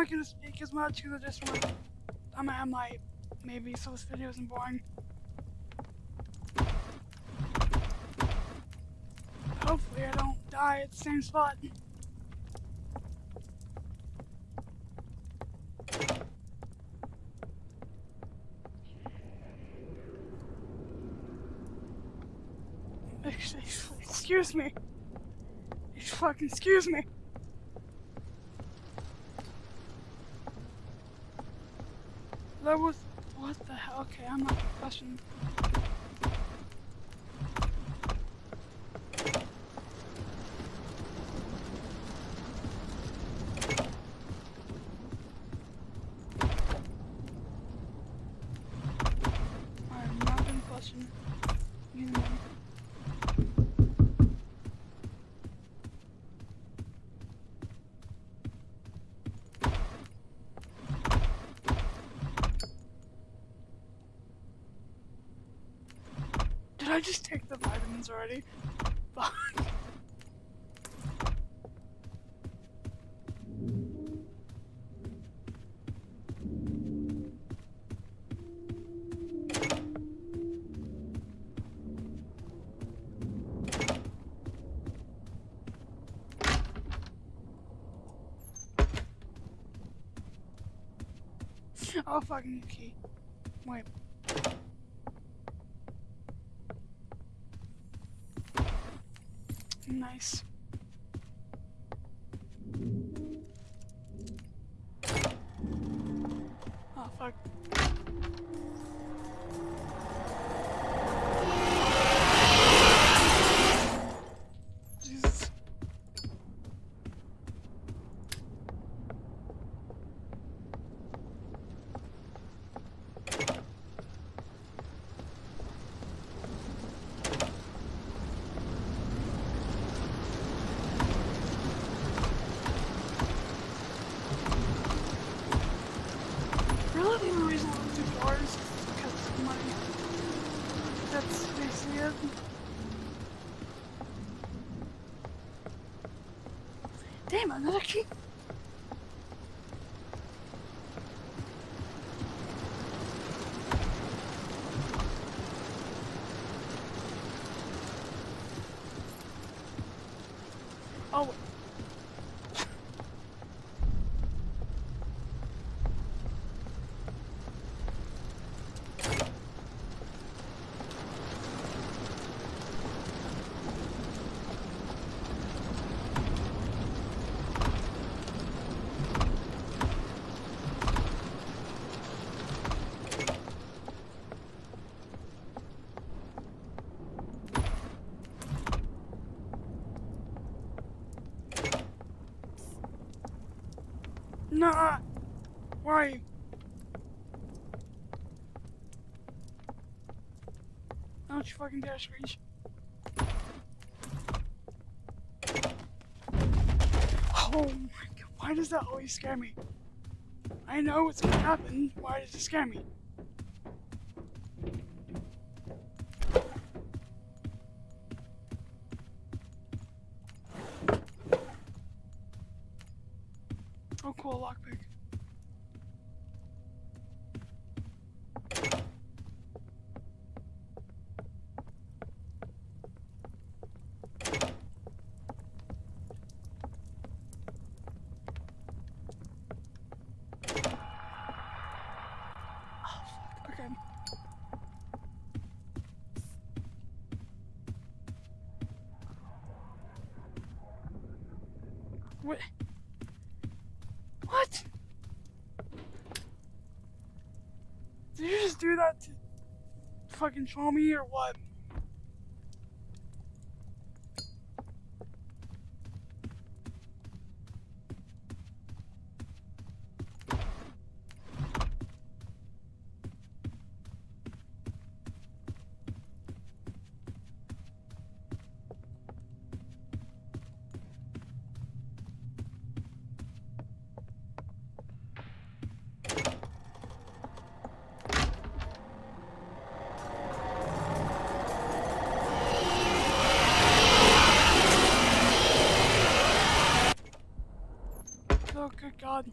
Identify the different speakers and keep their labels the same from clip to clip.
Speaker 1: Not gonna speak as much because I just want. I'm at my maybe so this video isn't boring. Hopefully I don't die at the same spot. Excuse me. Excuse me. That was what the hell? Okay, I'm not questioning. I'm not gonna question. You know. Did I just take the vitamins already? Fuck. Oh fucking key. Wait. Nice. Oh fuck. Jesus. Really, the only reason I don't do doors is because of money. That's basically it. Damn, another key. Oh, wait. Are? Don't you fucking dare screech. Oh my god, why does that always scare me? I know what's gonna happen, why does it scare me? Oh cool, lockpick. Oh, fuck. Okay. What? What? Did you just do that to fucking show me or what? Oh, good God.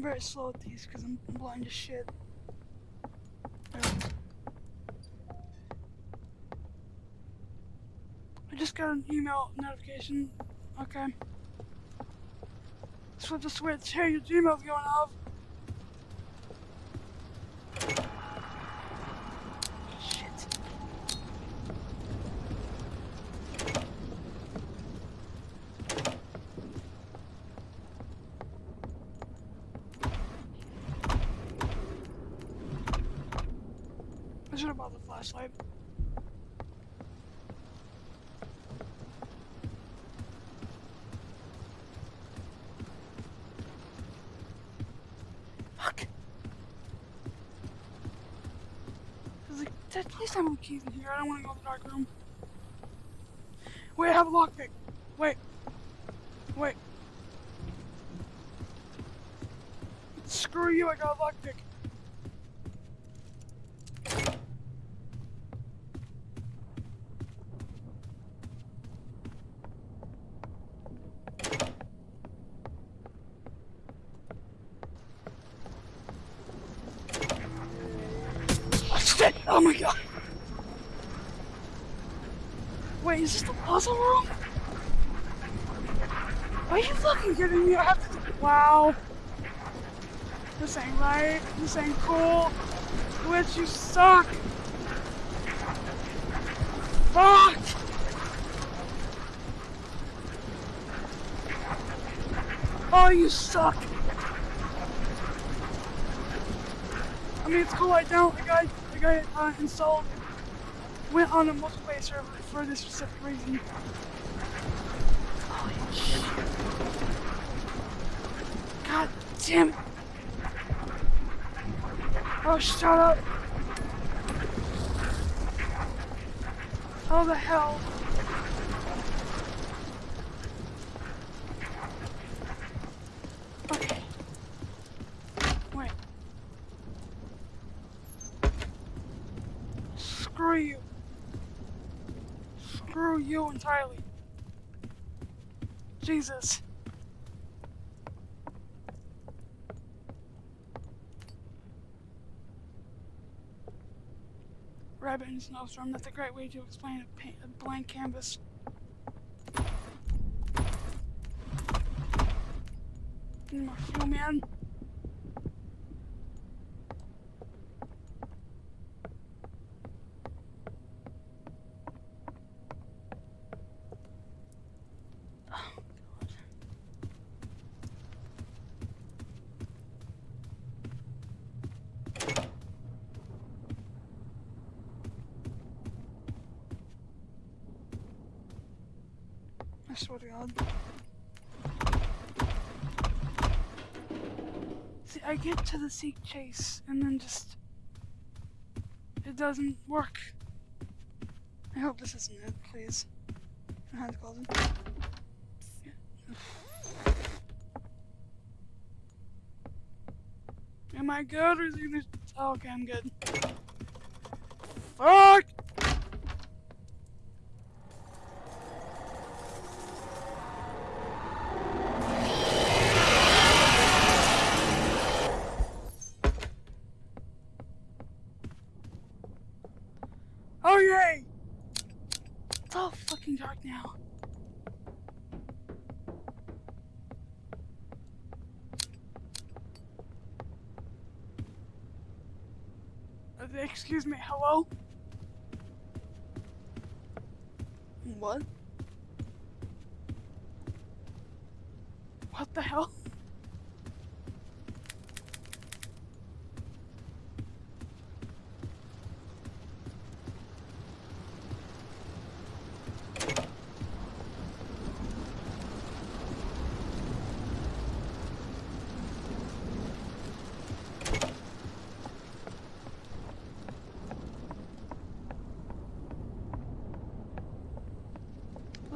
Speaker 1: I'm very slow at these because I'm blind as shit. I just got an email notification. Okay. Flip the switch. Hey, your Gmail's going off. Should have bought the flashlight. Fuck! There's like, at least I have keys in here. I don't want to go in the dark room. Wait, I have a lockpick. Wait. Wait. Screw you, I got a lockpick. Puzzle room? Are you fucking kidding me? I have to. Wow. This ain't right. This ain't cool. Glitch, you suck. Fuck! Oh, you suck. I mean, it's cool I don't. The guy the guy uh, installed went on a multiplayer server for this specific reason. Holy shit. God damn it. Oh, shut up. How the hell? Screw you. Screw you entirely. Jesus. Rabbit in snowstorm, that's a great way to explain a, a blank canvas. More man. Swear to God. See, I get to the seek chase and then just it doesn't work. I hope this isn't it, please. My hands closing. Am I good or is he gonna? Oh, okay, I'm good. Fuck! Oh yay! It's all fucking dark now. Uh, excuse me, hello? What? What the hell?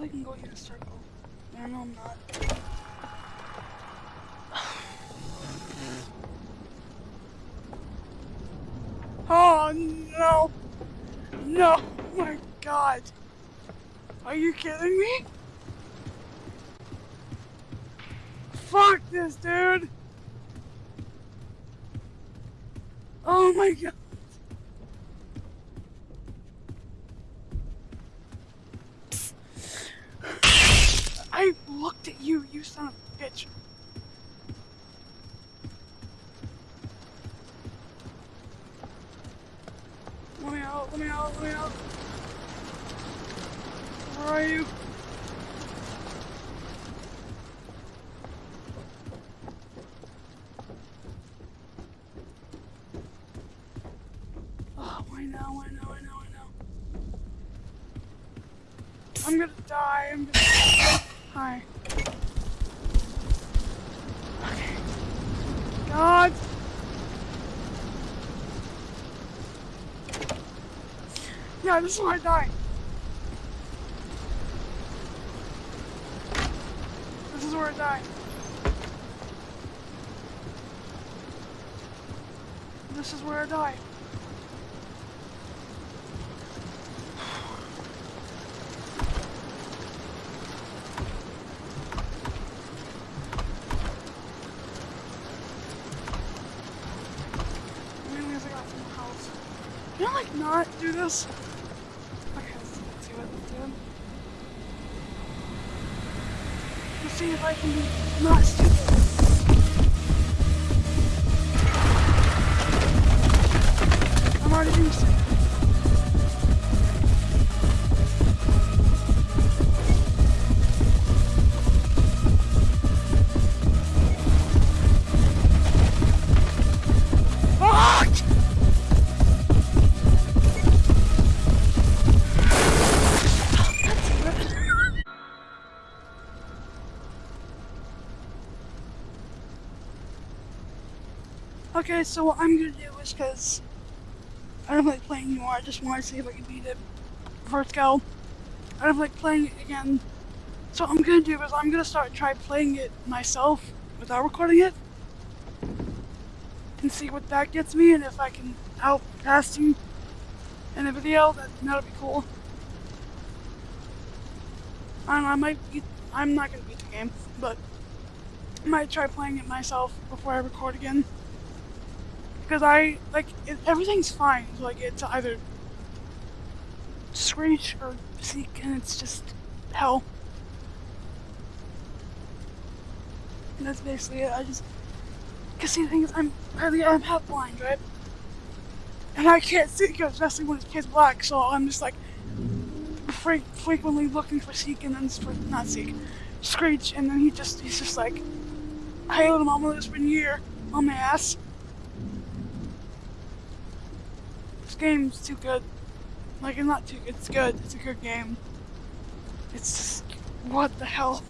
Speaker 1: I can go in a circle. I know I'm not. Oh no! No! My god! Are you kidding me? Fuck this, dude! Oh my god. Son of a bitch. Let me out, let me out, let me out. Where are you? Oh, I know, I know, I know, I know. I'm gonna die, I'm gonna Hi. God! Yeah, this is where I die. This is where I die. This is where I die. Mainly as I got from the house. Can I like not do this? Okay, let's, let's do it, let's. Let's see if I can be not stupid. I'm already being Okay, so what I'm gonna do is because I don't like playing anymore, I just want to see if I can beat it first go. I don't like playing it again. So what I'm gonna do is I'm gonna start try playing it myself without recording it. And see what that gets me and if I can outpass him in a video, that that'll be cool. I know, I might beat I'm not gonna beat the game, but I might try playing it myself before I record again. Because I, like, it, everything's fine. Like, it's either Screech or Seek, and it's just hell. And that's basically it. I just, because see, the thing is, I'm, I'm half blind, right? And I can't see because especially when it's pitch black, so I'm just like, fre- frequently looking for Seek, and then, for, not Seek, Screech, and then he just, he's just like, hey little mama, it's been here on my ass. This game's too good. Like, it's not too good, it's good. It's a good game. It's just, what the hell?